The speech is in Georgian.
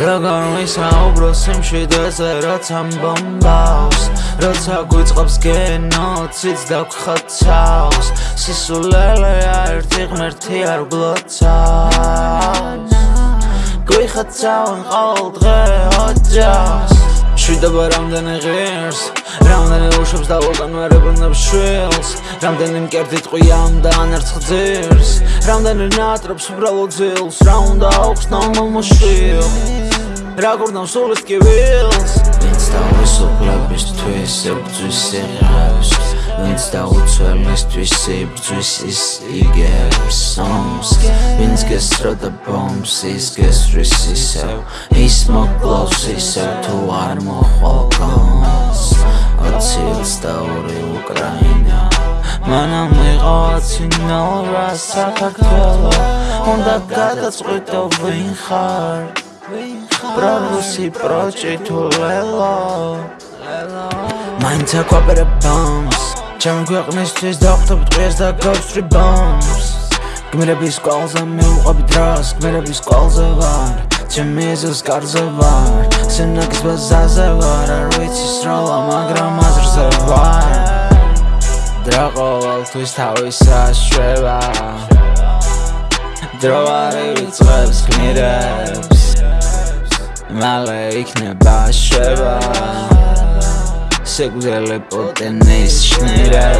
როგორ ვისაუბრო სიმშვიდეზე რაც ამბობავს როცა გვიწყობს გენოციდს და გხოცავს სისულელე ერთი ღმერთი არ გლოცავს. გვიხოცავენ ყოველ დღე ოჯახს. შვიდობა რამდენი ღირს რამდენი უშობს და უკან ვერ ებრუნებს შვილს რამდენი მკერდი ტყვიამ და ანერცხ ძირს რამდენი ნატრობს უბრალოდ ძილს რა უნდა აქვს ნამომოშვილ რა გურნავს სულით კი ვილს ვინც თავისუფლებისთვის ებრძვის იღებს ვინც დაუცველისთვის იბრძვის ის იგებს. სომს ვინც გესროდა ბომს ის გესრის ისევ ის მოკლავს ისევ თუ არ მოხვალ გონს მანამ მიყავაცინალ რა საქართველო. უნდა გადაწყვიტო ვინ ხარ პრორუსი პროჭიტულელო მაინც აკვაპერე ბომს ჩემ ქვეყნისთვის დავხტობ ტყეს და გავსწრი ბომს გმირების კვალზე მივყვები დროს გმირების კვალზე ვარ. ჩემი ეზოს კარზე ვარ. სენაკის ბაზაზე ვარ. არ ვიცი სროლა მაგრამ აზრზე ვარ. დრო ყოველთვის თავისა შვება დრო არ ივიწყებს გმირებს. მალე იქნება შვება სეგუზელე პოტენის შნირებს